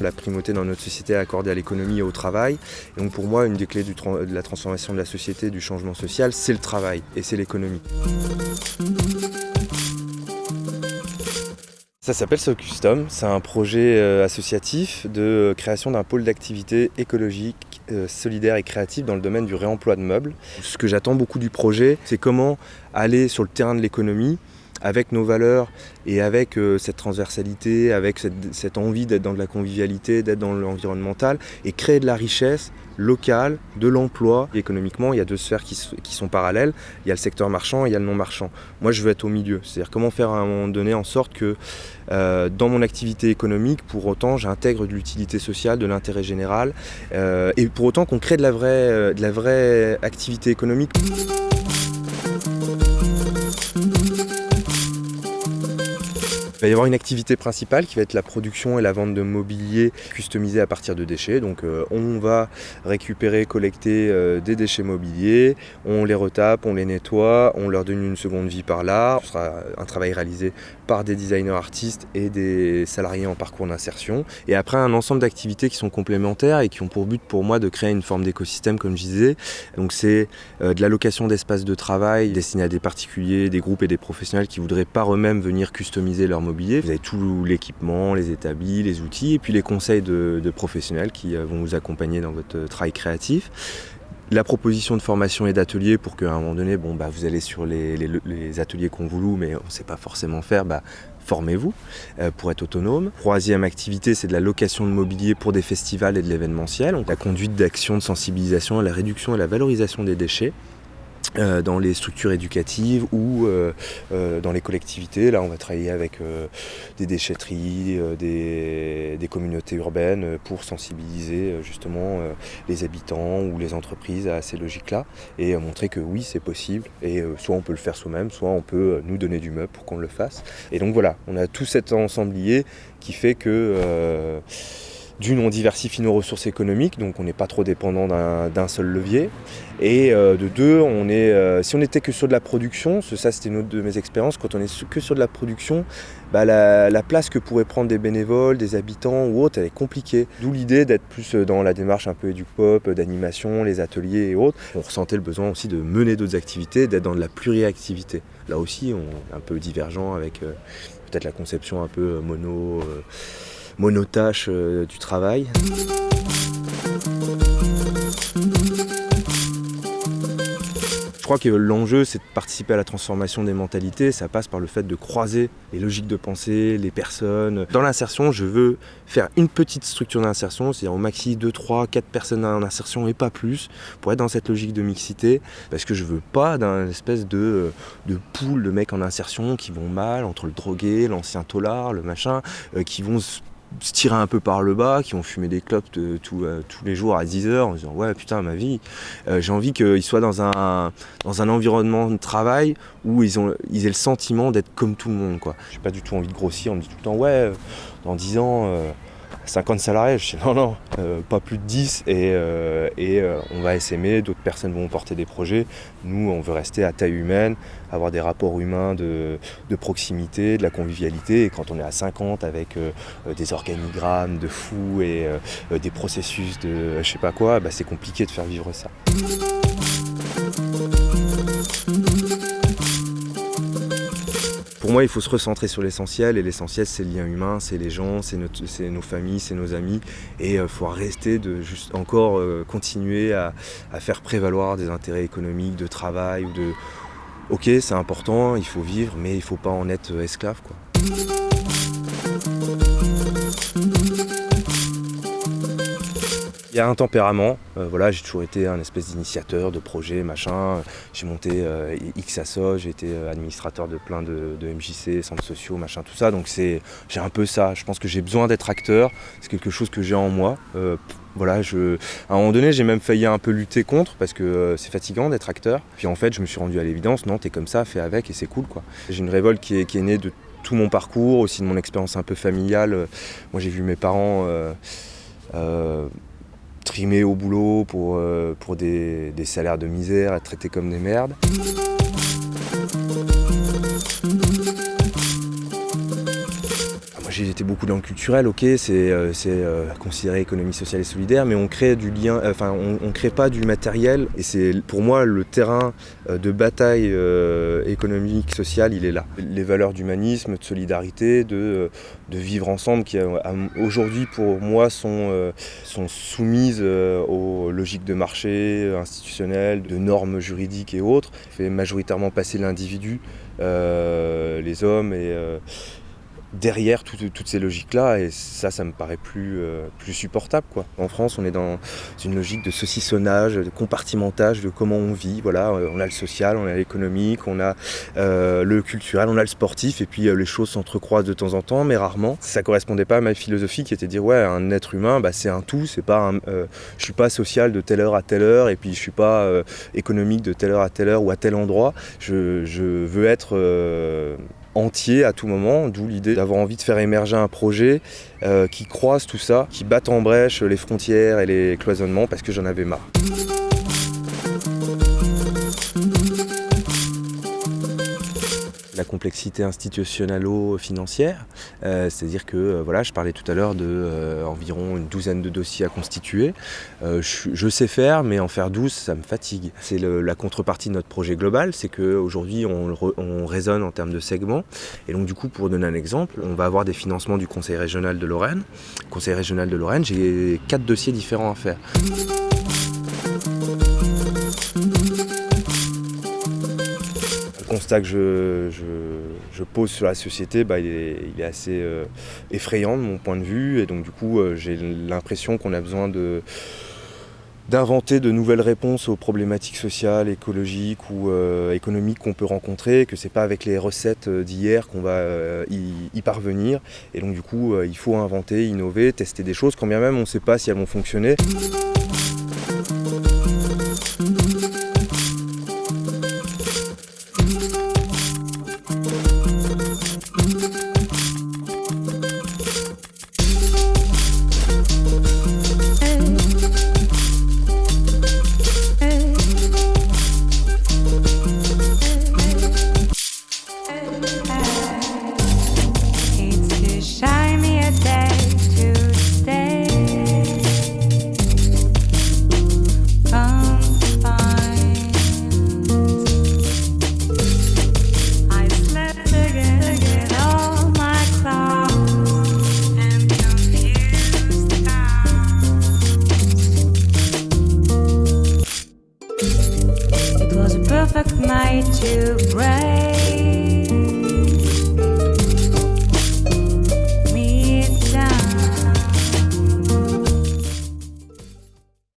La primauté dans notre société est accordée à l'économie et au travail. Et donc pour moi, une des clés de la transformation de la société, du changement social, c'est le travail et c'est l'économie. Ça s'appelle SoCustom, c'est un projet euh, associatif de création d'un pôle d'activité écologique, euh, solidaire et créatif dans le domaine du réemploi de meubles. Ce que j'attends beaucoup du projet, c'est comment aller sur le terrain de l'économie avec nos valeurs et avec euh, cette transversalité, avec cette, envie d'être dans de la convivialité, d'être dans l'environnemental et créer de la richesse locale, de l'emploi. Économiquement, il y a deux sphères qui, sont parallèles. Il y a le secteur marchand et il y a le non marchand. Moi, je veux être au milieu. C'est-à-dire comment faire à un moment donné en sorte que euh, dans mon activité économique, pour autant, j'intègre de l'utilité sociale, de l'intérêt général euh, et pour autant qu'on crée de la vraie, de la vraie activité économique. Il va y avoir une activité principale qui va être la production et la vente de mobilier customisé à partir de déchets. Donc euh, on va récupérer, collecter euh, des déchets mobiliers, on les retape, on les nettoie, on leur donne une seconde vie par là. Ce sera un travail réalisé par des designers artistes et des salariés en parcours d'insertion. Et après un ensemble d'activités qui sont complémentaires et qui ont pour but pour moi de créer une forme d'écosystème comme je disais. Donc c'est euh, de l'allocation d'espaces de travail destinés à des particuliers, des groupes et des professionnels qui voudraient par eux-mêmes venir customiser leur mobilier vous avez tout l'équipement, les établis, les outils, et puis les conseils de, professionnels qui euh, vont vous accompagner dans votre euh, travail créatif la proposition de formation et d'ateliers pour qu'à un moment donné, bon, bah, vous allez sur les, ateliers qu'on vous loue, mais on ne sait pas forcément faire, bah, formez-vous euh, pour être autonome. Troisième activité, c'est de la location de mobilier pour des festivals et de l'événementiel. La conduite d'actions de sensibilisation à la réduction et la valorisation des déchets. Euh, dans les structures éducatives ou euh, euh, dans les collectivités. Là, on va travailler avec des déchetteries, des, communautés urbaines pour sensibiliser justement les habitants ou les entreprises à ces logiques-là et montrer que oui, c'est possible et soit on peut le faire soi-même, soit on peut nous donner du meuble pour qu'on le fasse. Et donc voilà, on a tout cet ensemblier qui fait que d'une, on diversifie nos ressources économiques, donc on n'est pas trop dépendant d'un seul levier. Et euh, de deux, euh, si on n'était que sur de la production, ça c'était une de mes expériences, quand on est que sur de la production, bah, la, place que pourraient prendre des bénévoles, des habitants ou autres, elle est compliquée. D'où l'idée d'être plus dans la démarche un peu pop, d'animation, les ateliers et autres. On ressentait le besoin aussi de mener d'autres activités, d'être dans de la pluriactivité. Là aussi, on est un peu divergent avec euh, peut-être la conception un peu mono monotache euh, du travail. Je crois que l'enjeu, c'est de participer à la transformation des mentalités. Ça passe par le fait de croiser les logiques de pensée, les personnes. Dans l'insertion, je veux faire une petite structure d'insertion, c'est-à-dire au maxi 2, 3, 4 personnes en insertion et pas plus, pour être dans cette logique de mixité. Parce que je veux pas d'un espèce de, euh, de de mecs en insertion qui vont mal, entre le drogué, l'ancien tolard, le machin, euh, qui vont se tirer un peu par le bas, qui ont fumé des clopes euh, tous les jours à 10 heures en disant ouais putain ma vie, euh, j'ai envie qu'ils soient dans un, dans un environnement de travail où ils, ont, ils aient le sentiment d'être comme tout le monde quoi. J'ai pas du tout envie de grossir, on me dit tout le temps ouais euh, dans 10 ans 50 salariés, je dis non, non, euh, pas plus de 10 et, euh, et euh, on va s'aimer, d'autres personnes vont porter des projets. Nous, on veut rester à taille humaine, avoir des rapports humains de, proximité, de la convivialité. Et quand on est à 50 avec des organigrammes de fous et des processus de je sais pas quoi, bah, c'est compliqué de faire vivre ça. Moi, il faut se recentrer sur l'essentiel, et l'essentiel, c'est le lien humain, c'est les gens, c'est nos familles, c'est nos amis, et il euh, faut rester de juste encore euh, continuer à, faire prévaloir des intérêts économiques, de travail, ou de... Ok, c'est important, il faut vivre, mais il ne faut pas en être euh, esclave, quoi. Il y a un tempérament, euh, voilà, j'ai toujours été un espèce d'initiateur de projet, machin. J'ai monté euh, XASO, j'ai été euh, administrateur de plein de, MJC, centres sociaux, machin, tout ça. Donc c'est, j'ai un peu ça. Je pense que j'ai besoin d'être acteur. C'est quelque chose que j'ai en moi. voilà, je, à un moment donné, j'ai même failli un peu lutter contre parce que c'est fatigant d'être acteur. Puis en fait, je me suis rendu à l'évidence, non, t'es comme ça, fais avec et c'est cool, quoi. J'ai une révolte qui est, qui est née de tout mon parcours, aussi de mon expérience un peu familiale. Moi, j'ai vu mes parents trimés au boulot pour, euh, des, salaires de misère, être traités comme des merdes. J'ai été beaucoup dans le culturel, ok, c'est considéré économie sociale et solidaire, mais on crée du lien, enfin on, ne crée pas du matériel et c'est pour moi le terrain de bataille économique, sociale, il est là. Les valeurs d'humanisme, de solidarité, de, vivre ensemble qui aujourd'hui pour moi sont, sont soumises aux logiques de marché institutionnelles, de normes juridiques et autres, fait majoritairement passer l'individu, euh, les hommes et, euh, derrière toutes ces logiques-là, et ça, ça me paraît plus, euh, plus supportable. Quoi. En France, on est dans une logique de saucissonnage, de compartimentage de comment on vit. Voilà, on a le social, on a l'économique, on a euh, le culturel, on a le sportif, et puis euh, les choses s'entrecroisent de temps en temps, mais rarement. Ça correspondait pas à ma philosophie qui était de dire, ouais, un être humain, bah, c'est un tout, c'est pas un, je suis pas social de telle heure à telle heure, et puis je suis pas économique de telle heure à telle heure ou à tel endroit. Je veux être entier à tout moment, d'où l'idée d'avoir envie de faire émerger un projet euh, qui croise tout ça, qui batte en brèche les frontières et les cloisonnements parce que j'en avais marre. La complexité institutionnalo-financière, euh, c'est-à-dire que euh, voilà, je parlais tout à l'heure de euh, une douzaine de dossiers à constituer. Je, sais faire, mais en faire 12, ça me fatigue. C'est la contrepartie de notre projet global, c'est qu'aujourd'hui on, on raisonne en termes de segments. Et donc du coup, pour donner un exemple, on va avoir des financements du Conseil régional de Lorraine. Conseil régional de Lorraine, j'ai quatre dossiers différents à faire. Que je, pose sur la société, bah, il, est, assez euh, effrayant de mon point de vue. Et donc du coup, euh, j'ai l'impression qu'on a besoin de d'inventer de nouvelles réponses aux problématiques sociales, écologiques ou euh, économiques qu'on peut rencontrer, que c'est pas avec les recettes d'hier qu'on va y, parvenir. Et donc du coup, il faut inventer, innover, tester des choses, quand bien même on ne sait pas si elles vont fonctionner. to breath.